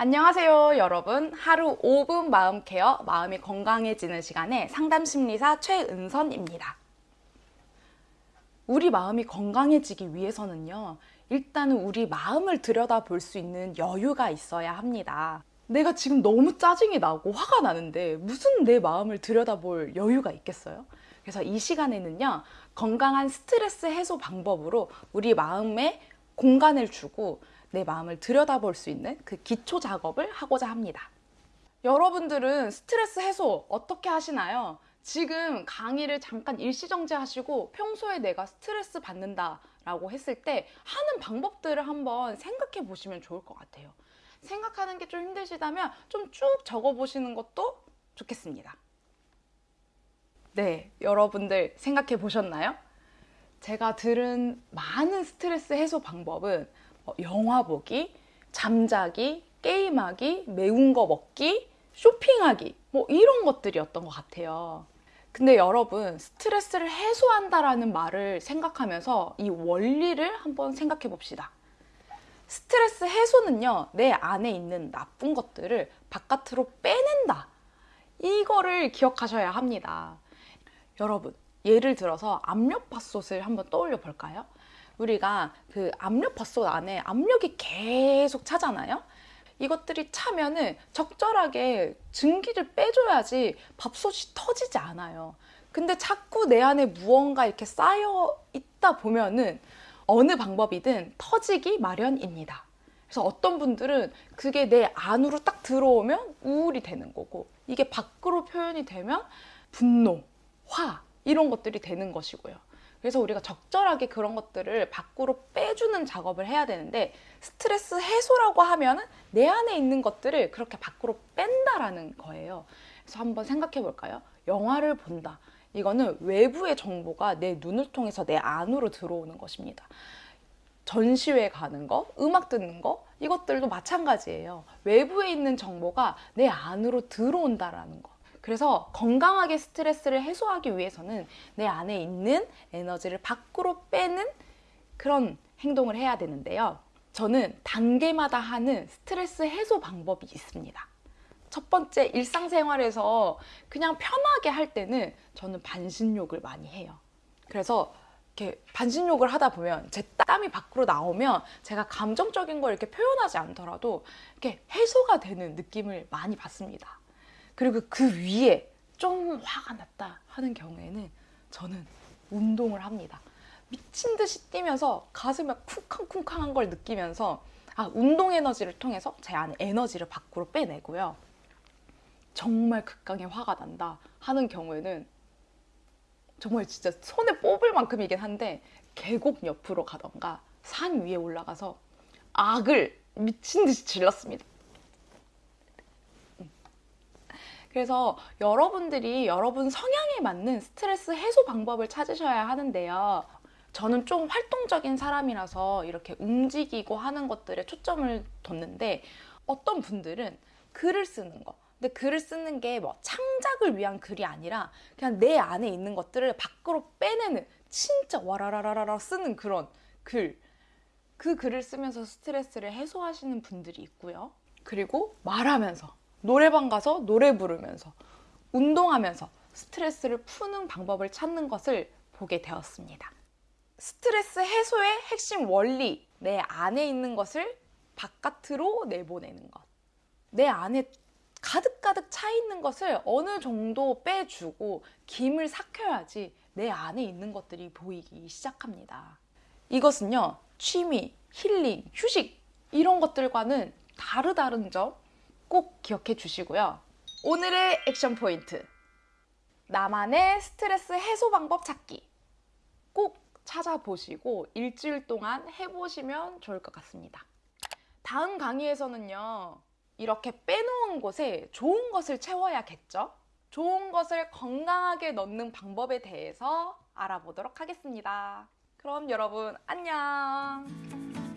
안녕하세요 여러분. 하루 5분 마음 케어 마음이 건강해지는 시간에 상담 심리사 최은선입니다. 우리 마음이 건강해지기 위해서는요 일단은 우리 마음을 들여다볼 수 있는 여유가 있어야 합니다. 내가 지금 너무 짜증이 나고 화가 나는데 무슨 내 마음을 들여다볼 여유가 있겠어요? 그래서 이 시간에는요 건강한 스트레스 해소 방법으로 우리 마음에 공간을 주고 내 마음을 들여다볼 수 있는 그 기초 작업을 하고자 합니다. 여러분들은 스트레스 해소 어떻게 하시나요? 지금 강의를 잠깐 일시정지 하시고 평소에 내가 스트레스 받는다 라고 했을 때 하는 방법들을 한번 생각해 보시면 좋을 것 같아요. 생각하는 게 좀 힘드시다면 좀 쭉 적어 보시는 것도 좋겠습니다. 네, 여러분들 생각해 보셨나요? 제가 들은 많은 스트레스 해소 방법은 어, 영화 보기, 잠자기, 게임하기, 매운 거 먹기, 쇼핑하기 뭐 이런 것들이었던 것 같아요. 근데 여러분 스트레스를 해소한다라는 말을 생각하면서 이 원리를 한번 생각해 봅시다. 스트레스 해소는요 내 안에 있는 나쁜 것들을 바깥으로 빼낸다 이거를 기억하셔야 합니다. 여러분 예를 들어서 압력밥솥을 한번 떠올려 볼까요? 우리가 그 압력밥솥 안에 압력이 계속 차잖아요. 이것들이 차면은 적절하게 증기를 빼줘야지 밥솥이 터지지 않아요. 근데 자꾸 내 안에 무언가 이렇게 쌓여 있다 보면은 어느 방법이든 터지기 마련입니다. 그래서 어떤 분들은 그게 내 안으로 딱 들어오면 우울이 되는 거고 이게 밖으로 표현이 되면 분노, 화 이런 것들이 되는 것이고요. 그래서 우리가 적절하게 그런 것들을 밖으로 빼주는 작업을 해야 되는데 스트레스 해소라고 하면 내 안에 있는 것들을 그렇게 밖으로 뺀다라는 거예요. 그래서 한번 생각해 볼까요? 영화를 본다. 이거는 외부의 정보가 내 눈을 통해서 내 안으로 들어오는 것입니다. 전시회 가는 거, 음악 듣는 거 이것들도 마찬가지예요. 외부에 있는 정보가 내 안으로 들어온다라는 거. 그래서 건강하게 스트레스를 해소하기 위해서는 내 안에 있는 에너지를 밖으로 빼는 그런 행동을 해야 되는데요. 저는 단계마다 하는 스트레스 해소 방법이 있습니다. 첫 번째 일상생활에서 그냥 편하게 할 때는 저는 반신욕을 많이 해요. 그래서 이렇게 반신욕을 하다 보면 제 땀이 밖으로 나오면 제가 감정적인 걸 이렇게 표현하지 않더라도 이렇게 해소가 되는 느낌을 많이 받습니다. 그리고 그 위에 좀 화가 났다 하는 경우에는 저는 운동을 합니다. 미친 듯이 뛰면서 가슴에 쿵쾅쿵쾅한 걸 느끼면서 아 운동 에너지를 통해서 제 안에 에너지를 밖으로 빼내고요. 정말 극강의 화가 난다 하는 경우에는 정말 진짜 손에 뽑을 만큼이긴 한데 계곡 옆으로 가던가 산 위에 올라가서 악을 미친 듯이 질렀습니다. 그래서 여러분들이 여러분 성향에 맞는 스트레스 해소 방법을 찾으셔야 하는데요. 저는 좀 활동적인 사람이라서 이렇게 움직이고 하는 것들에 초점을 뒀는데 어떤 분들은 글을 쓰는 거 근데 글을 쓰는 게 뭐 창작을 위한 글이 아니라 그냥 내 안에 있는 것들을 밖으로 빼내는 진짜 와라라라라 쓰는 그런 글. 그 글을 쓰면서 스트레스를 해소하시는 분들이 있고요. 그리고 말하면서 노래방 가서 노래 부르면서 운동하면서 스트레스를 푸는 방법을 찾는 것을 보게 되었습니다. 스트레스 해소의 핵심 원리, 내 안에 있는 것을 바깥으로 내보내는 것. 내 안에 가득가득 차 있는 것을 어느 정도 빼주고 김을 삭혀야지 내 안에 있는 것들이 보이기 시작합니다. 이것은요, 취미, 힐링, 휴식, 이런 것들과는 다르다는 점 꼭 기억해 주시고요. 오늘의 액션 포인트. 나만의 스트레스 해소 방법 찾기. 꼭 찾아보시고 일주일 동안 해보시면 좋을 것 같습니다. 다음 강의에서는요. 이렇게 빼놓은 곳에 좋은 것을 채워야겠죠? 좋은 것을 건강하게 넣는 방법에 대해서 알아보도록 하겠습니다. 그럼 여러분 안녕!